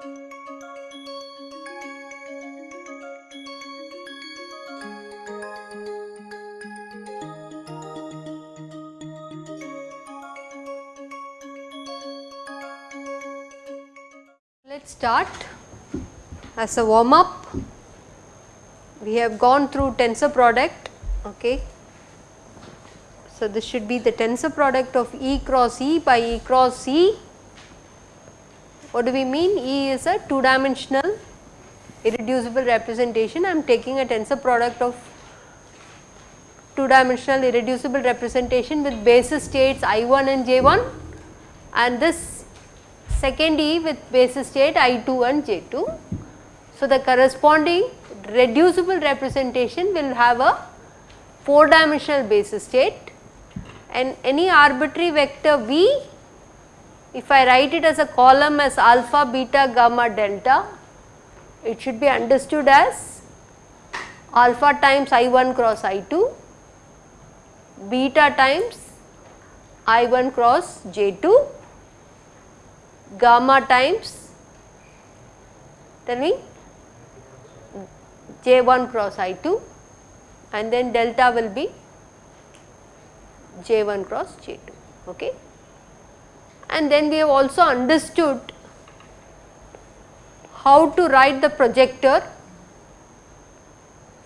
Let us start as a warm up. We have gone through tensor product. Okay. So, this should be the tensor product of E cross E by E cross E. What do we mean? E is a two dimensional irreducible representation. I am taking a tensor product of two dimensional irreducible representation with basis states I1 and J1 and this second E with basis state I2 and J2. So, the corresponding reducible representation will have a 4 dimensional basis state and any arbitrary vector V if I write it as a column as alpha, beta, gamma, delta it should be understood as alpha times I1 cross I2, beta times I1 cross J2 gamma times tell me J1 cross I2 and then delta will be J1 cross J2 okay. And then we have also understood how to write the projector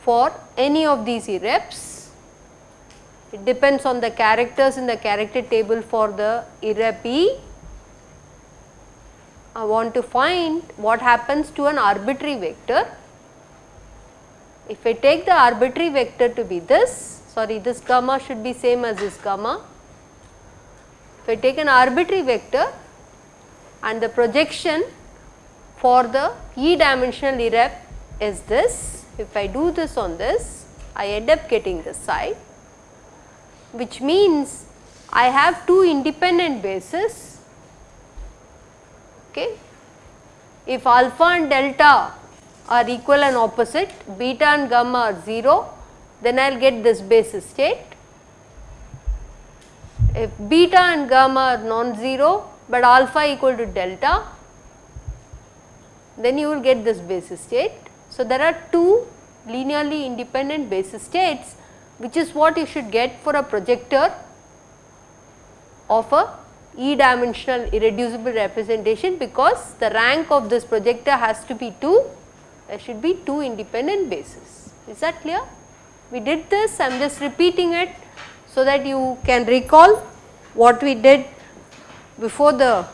for any of these irreps. It depends on the characters in the character table for the irrep E I want to find what happens to an arbitrary vector. If I take the arbitrary vector to be this, sorry this gamma should be same as this gamma. If I take an arbitrary vector and the projection for the e dimensional irrep is this, if I do this on this, I end up getting this side which means I have two independent bases Okay. If alpha and delta are equal and opposite, beta and gamma are 0, then I will get this basis state. If beta and gamma are non-zero, but alpha equal to delta, then you will get this basis state. So, there are two linearly independent basis states which is what you should get for a projector of a e dimensional irreducible representation because the rank of this projector has to be 2, there should be 2 independent bases. Is that clear? We did this, I am just repeating it so that you can recall what we did before the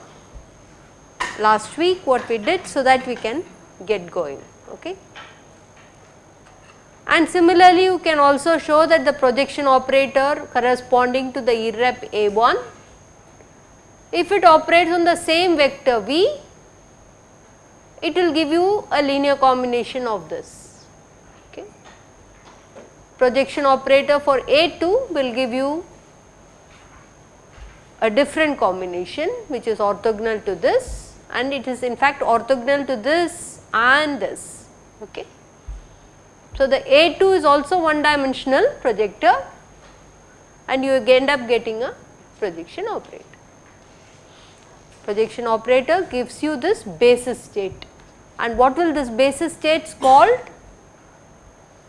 last week, what we did so that we can get going. Okay. And similarly, you can also show that the projection operator corresponding to the irrep A1 if it operates on the same vector v, it will give you a linear combination of this. Projection operator for A2 will give you a different combination which is orthogonal to this and it is in fact orthogonal to this and this. Okay. So, the A2 is also one dimensional projector and you end up getting a projection operator projection operator gives you this basis state and what will this basis states called?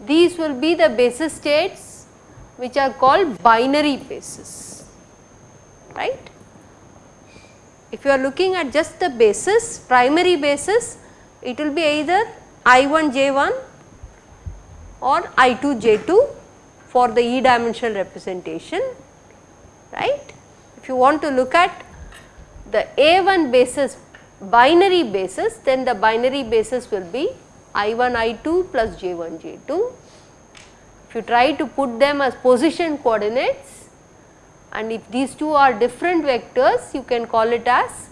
These will be the basis states which are called binary basis, right. If you are looking at just the basis, primary basis, it will be either I1 J1 or I2 J2 for the E dimensional representation, right. If you want to look at the A1 basis binary basis then the binary basis will be I1 I2 plus J1 J2. If you try to put them as position coordinates and if these two are different vectors you can call it as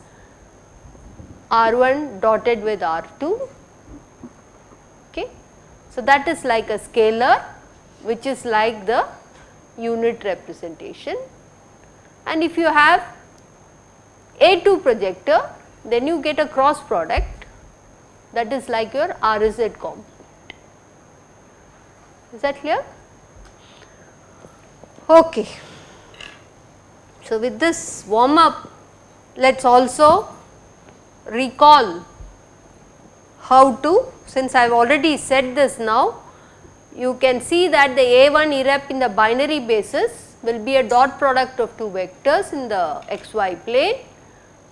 R1 dotted with R2 okay. So, that is like a scalar which is like the unit representation and if you have a2 projector then you get a cross product that is like your RZ component. Is that clear? Okay. So, with this warm up let us also recall how to since I have already said this now you can see that the A1 irrep in the binary basis will be a dot product of two vectors in the xy plane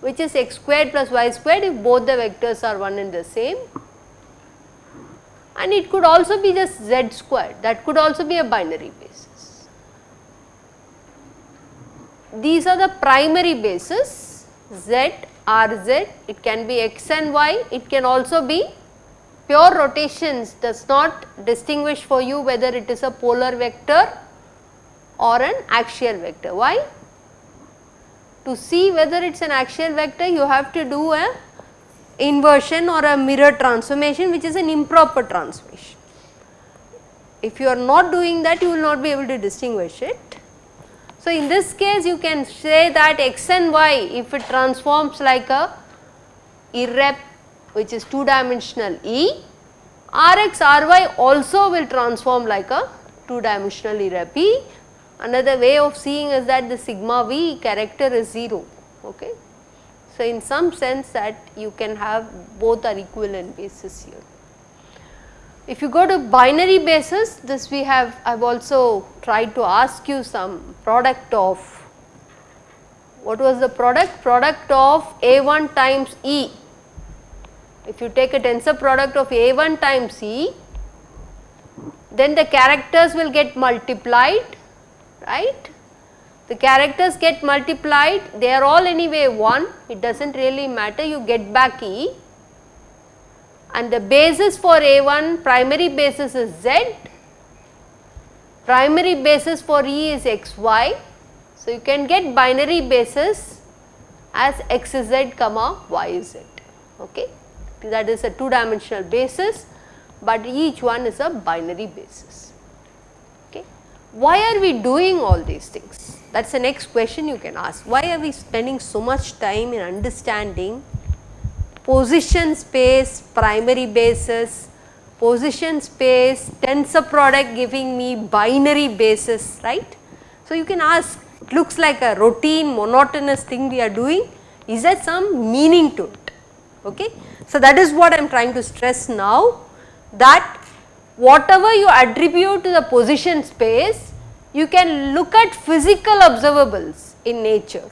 which is x squared plus y squared if both the vectors are one and the same and it could also be just z squared that could also be a binary basis. These are the primary bases z, rz, it can be x and y, it can also be pure rotations does not distinguish for you whether it is a polar vector or an axial vector. Why? To see whether it is an axial vector you have to do a inversion or a mirror transformation which is an improper transformation. If you are not doing that you will not be able to distinguish it. So, in this case you can say that x and y if it transforms like a irrep which is 2 dimensional E, Rx Ry also will transform like a 2 dimensional irrep E. Another way of seeing is that the sigma V character is 0. Okay. So, in some sense that you can have both are equivalent basis here. If you go to binary basis this we have I have also tried to ask you some product of what was the product? Product of A1 times E. If you take a tensor product of A1 times E then the characters will get multiplied right? The characters get multiplied. They are all anyway 1 it does not really matter. You get back E. And the basis for A1 primary basis is Z, primary basis for E is xy. So, you can get binary basis as xz comma yz okay? That is a two dimensional basis but each one is a binary basis. Why are we doing all these things? That is the next question you can ask. Why are we spending so much time in understanding position space, primary basis, position space, tensor product giving me binary basis, right. So, you can ask it looks like a routine monotonous thing we are doing, is there some meaning to it, okay. So, that is what I am trying to stress now that whatever you attribute to the position space you can look at physical observables in nature.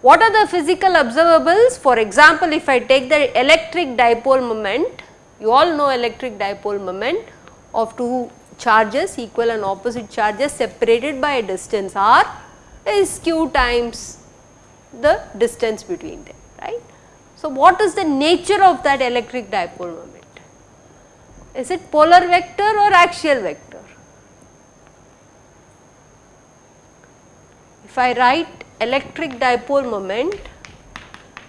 What are the physical observables? For example, if I take the electric dipole moment, you all know electric dipole moment of two charges equal and opposite charges separated by a distance r is q times the distance between them, right. So, what is the nature of that electric dipole moment? Is it polar vector or axial vector? If I write electric dipole moment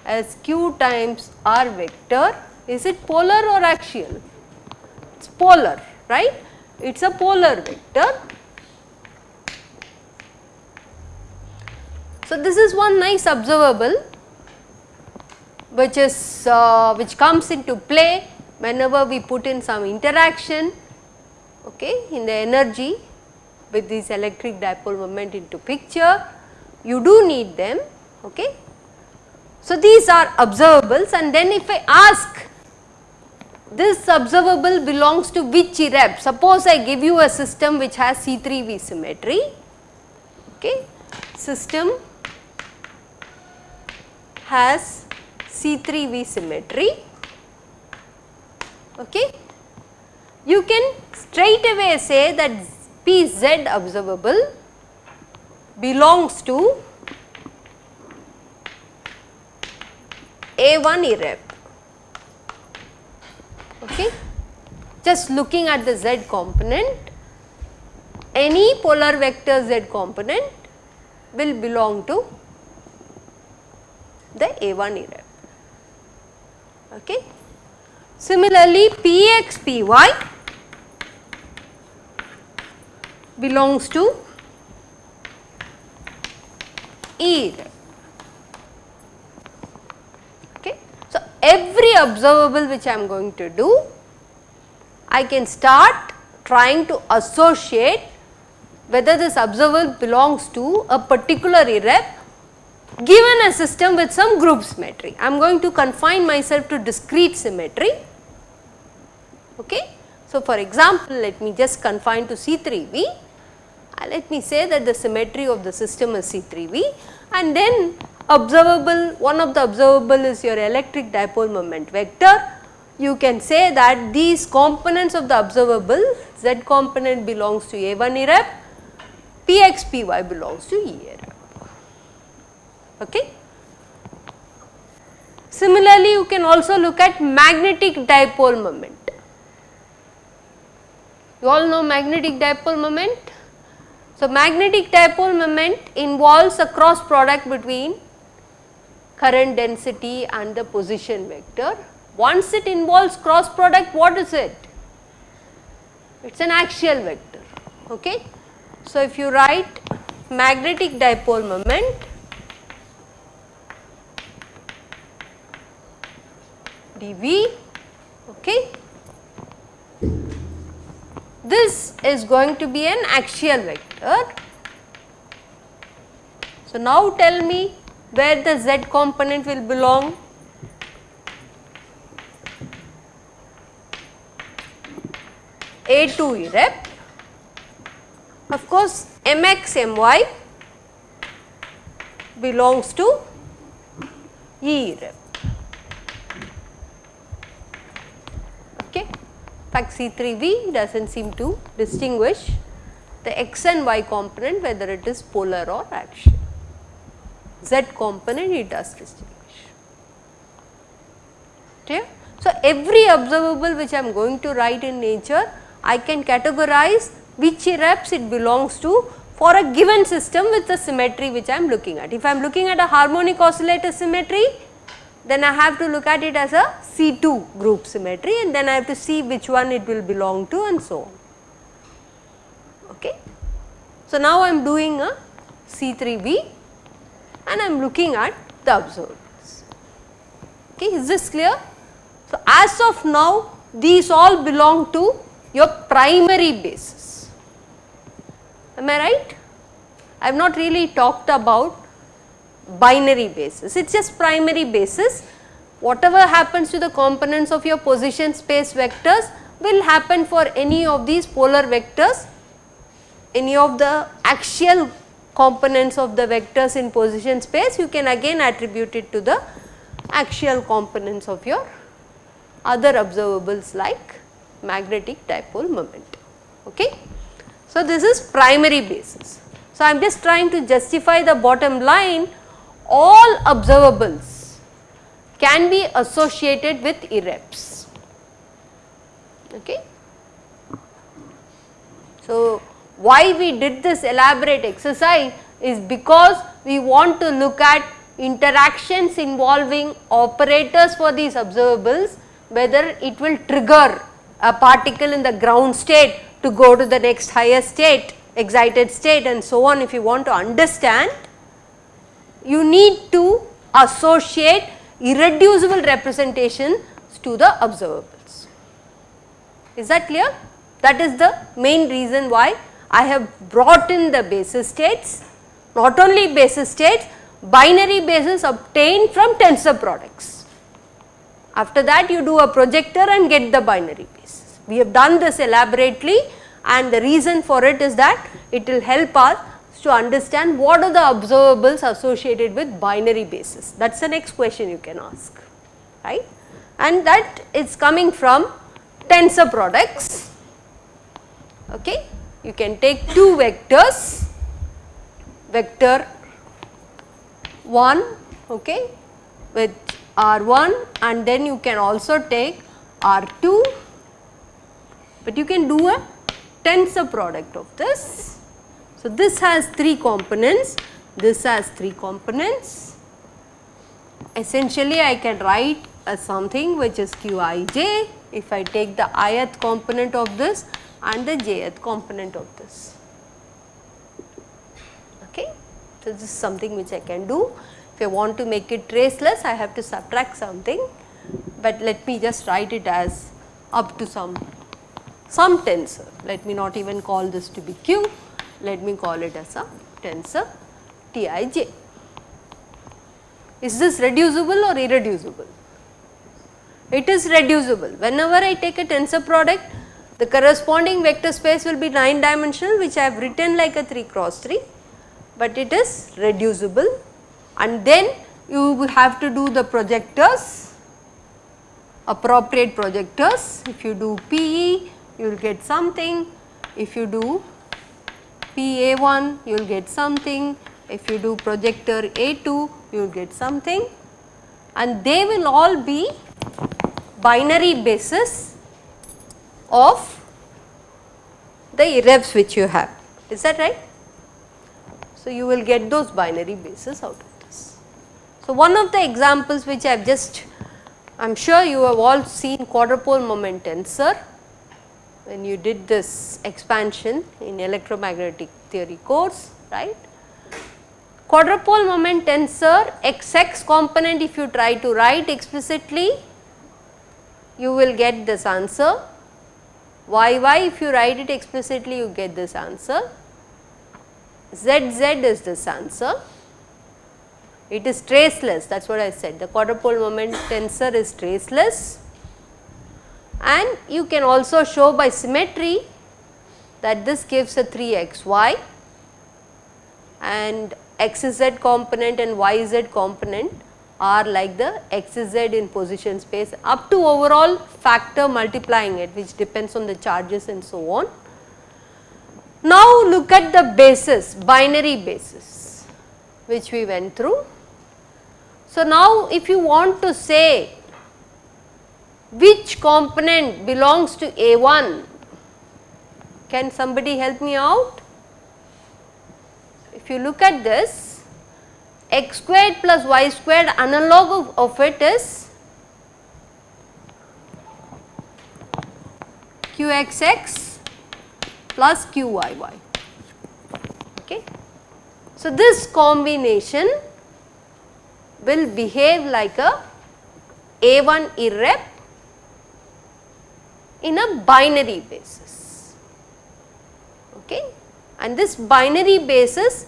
as q times r vector, is it polar or axial? It is polar, right? It is a polar vector. So, this is one nice observable which is uh, which comes into play whenever we put in some interaction okay, in the energy with this electric dipole moment into picture, you do need them. Okay. So, these are observables and then if I ask this observable belongs to which irrep, suppose I give you a system which has C3V symmetry, okay. system has C3V symmetry, okay. you can straight away say that Pz observable belongs to A1 irrep. Okay. Just looking at the z component, any polar vector z component will belong to the A1 irrep. Okay. Similarly, Px, Py belongs to E. Okay. So, every observable which I am going to do, I can start trying to associate whether this observable belongs to a particular irrep given a system with some group symmetry. I am going to confine myself to discrete symmetry. Okay. So, for example, let me just confine to C3V. Uh, let me say that the symmetry of the system is C3V and then observable, one of the observable is your electric dipole moment vector. You can say that these components of the observable z component belongs to A1 irrep, Px Py belongs to E irrep. Okay. Similarly, you can also look at magnetic dipole moment. You all know magnetic dipole moment. So, magnetic dipole moment involves a cross product between current density and the position vector. Once it involves cross product, what is it? It is an axial vector. Okay. So, if you write magnetic dipole moment dV, okay. This is going to be an axial vector. So, now tell me where the z component will belong. A2 rep. Of course, mx my belongs to E irrep. Okay. In fact, C3V does not seem to distinguish the x and y component whether it is polar or axial z component it does distinguish. Clear? So, every observable which I am going to write in nature, I can categorize which reps it belongs to for a given system with the symmetry which I am looking at. If I am looking at a harmonic oscillator symmetry, then I have to look at it as a C2 group symmetry and then I have to see which one it will belong to and so on. Okay. So, now I am doing a C3V and I am looking at the observables. Okay, is this clear? So, as of now these all belong to your primary basis. Am I right? I have not really talked about binary basis, it is just primary basis. Whatever happens to the components of your position space vectors will happen for any of these polar vectors, any of the axial components of the vectors in position space you can again attribute it to the axial components of your other observables like magnetic dipole moment. Okay. So, this is primary basis. So, I am just trying to justify the bottom line all observables can be associated with irreps. Okay. So, why we did this elaborate exercise is because we want to look at interactions involving operators for these observables whether it will trigger a particle in the ground state to go to the next higher state excited state and so on if you want to understand you need to associate irreducible representation to the observables. Is that clear? That is the main reason why I have brought in the basis states, not only basis states, binary basis obtained from tensor products. After that you do a projector and get the binary basis. We have done this elaborately and the reason for it is that it will help us to understand what are the observables associated with binary basis. That is the next question you can ask, right. And that is coming from tensor products, okay you can take two vectors vector 1 okay with r1 and then you can also take r2 but you can do a tensor product of this. So, this has 3 components, this has 3 components. Essentially I can write as something which is qij if I take the ith component of this and the jth component of this. Okay. So, this is something which I can do. If I want to make it traceless, I have to subtract something, but let me just write it as up to some some tensor. Let me not even call this to be q, let me call it as a tensor Tij. Is this reducible or irreducible? It is reducible. Whenever I take a tensor product, the corresponding vector space will be 9 dimensional which I have written like a 3 cross 3, but it is reducible and then you have to do the projectors, appropriate projectors. If you do PE, you will get something. If you do PA1, you will get something. If you do projector A2, you will get something and they will all be binary basis of the irreps which you have. Is that right? So, you will get those binary bases out of this. So, one of the examples which I have just I am sure you have all seen quadrupole moment tensor when you did this expansion in electromagnetic theory course right. Quadrupole moment tensor xx component if you try to write explicitly you will get this answer. Yy if you write it explicitly you get this answer. Zz is this answer. It is traceless. That is what I said. The quadrupole moment tensor is traceless and you can also show by symmetry that this gives a 3 xy and xz component and yz component are like the xz in position space up to overall factor multiplying it which depends on the charges and so on. Now look at the basis binary basis which we went through. So now if you want to say which component belongs to A1 can somebody help me out? If you look at this x squared plus y squared analog of, of it is qxx plus qyy. Okay. So, this combination will behave like a A1 irrep in a binary basis. Okay. And this binary basis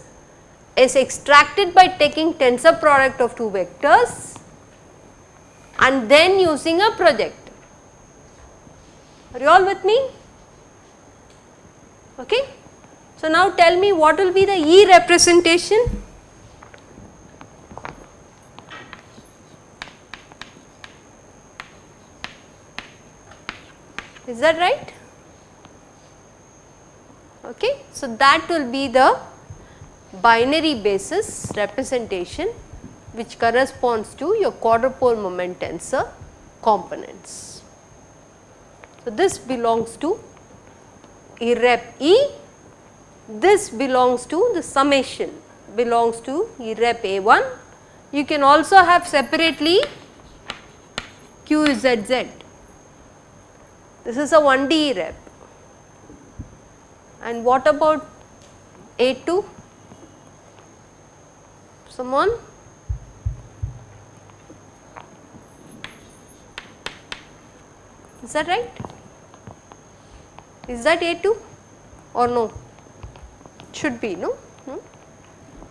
is extracted by taking tensor product of two vectors and then using a projector. Are you all with me? Okay. So, now tell me what will be the E representation? Is that right? Okay. So, that will be the binary basis representation which corresponds to your quadrupole moment tensor components. So, this belongs to irrep E, this belongs to the summation belongs to irrep A1. You can also have separately QZZ. This is a 1D rep. And what about A2? Someone? Is that right? Is that A2 or no? Should be, no? Hmm?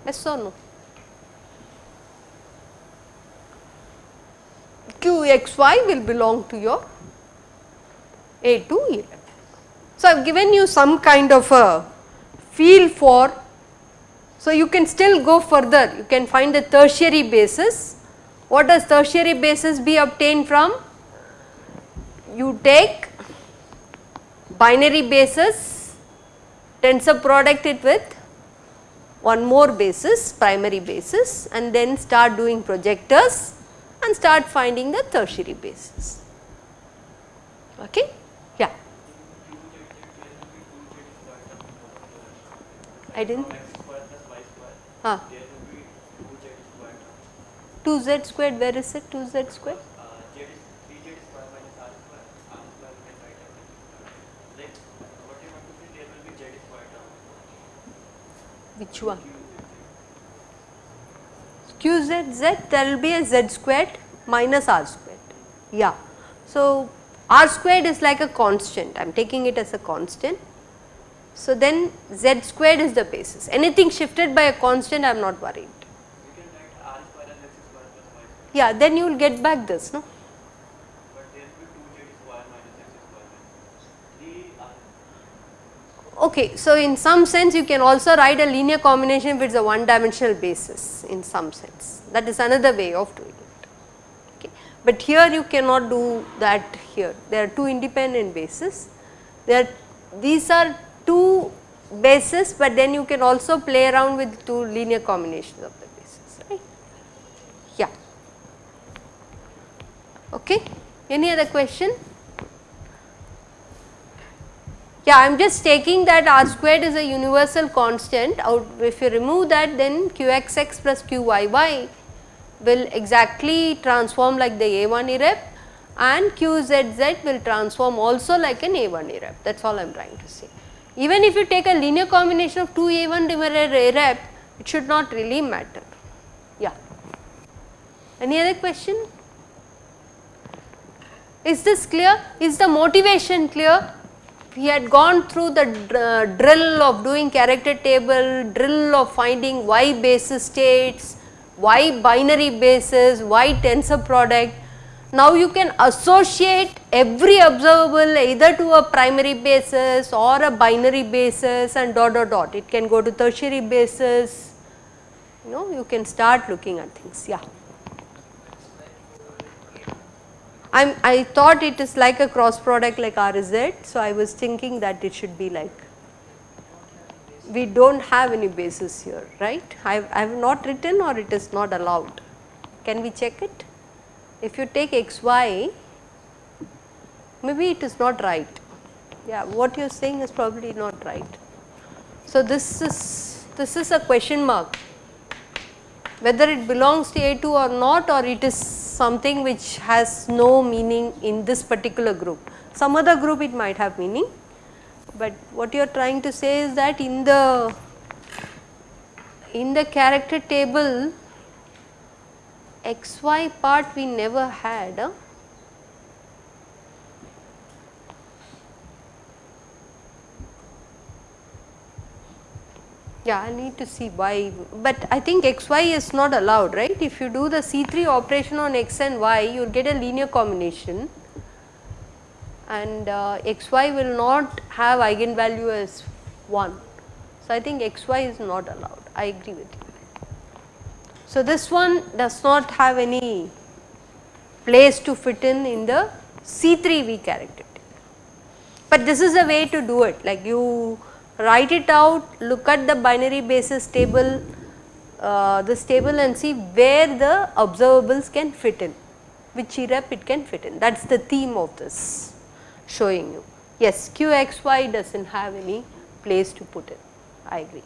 Yes or no? QXY will belong to your A2 So, I have given you some kind of a feel for so, you can still go further, you can find the tertiary basis. What does tertiary basis be obtained from? You take binary basis, tensor product it with one more basis, primary basis and then start doing projectors and start finding the tertiary basis. Okay? I didn't. Huh. 2z squared, where is it 2z squared? Which one? QZZ there will be a z squared minus r squared. Yeah. So, r squared is like a constant, I am taking it as a constant so, then z squared is the basis anything shifted by a constant I am not worried. Yeah, then you will get back this, no? Okay, so in some sense you can also write a linear combination if it is a one dimensional basis in some sense that is another way of doing it. Okay. But here you cannot do that here there are two independent bases there these are bases but then you can also play around with two linear combinations of the bases right. Yeah. Okay. Any other question? Yeah, I am just taking that r squared is a universal constant out if you remove that then qxx plus qyy will exactly transform like the A1 irrep and qzz will transform also like an A1 irrep that is all I am trying to say. Even if you take a linear combination of two A1 divided irrep it should not really matter. Yeah. Any other question? Is this clear? Is the motivation clear? we had gone through the uh, drill of doing character table, drill of finding y basis states, y binary basis, y tensor product. Now you can associate every observable either to a primary basis or a binary basis and dot dot dot. It can go to tertiary basis, you know you can start looking at things, yeah. I'm, I thought it is like a cross product like RZ. So, I was thinking that it should be like we do not have any basis here right. I have not written or it is not allowed. Can we check it? If you take xy maybe it is not right. Yeah what you are saying is probably not right. So, this is this is a question mark whether it belongs to A2 or not or it is something which has no meaning in this particular group. Some other group it might have meaning, but what you are trying to say is that in the in the character table xy part we never had. Huh? Yeah, I need to see why, but I think x y is not allowed, right. If you do the C3 operation on x and y, you will get a linear combination and uh, x y will not have eigenvalue as 1. So, I think x y is not allowed, I agree with you. So, this one does not have any place to fit in in the C3 V character, but this is a way to do it like you write it out, look at the binary basis table, uh, this table and see where the observables can fit in, which irrep it can fit in. That is the theme of this showing you. Yes, qxy does not have any place to put in, I agree.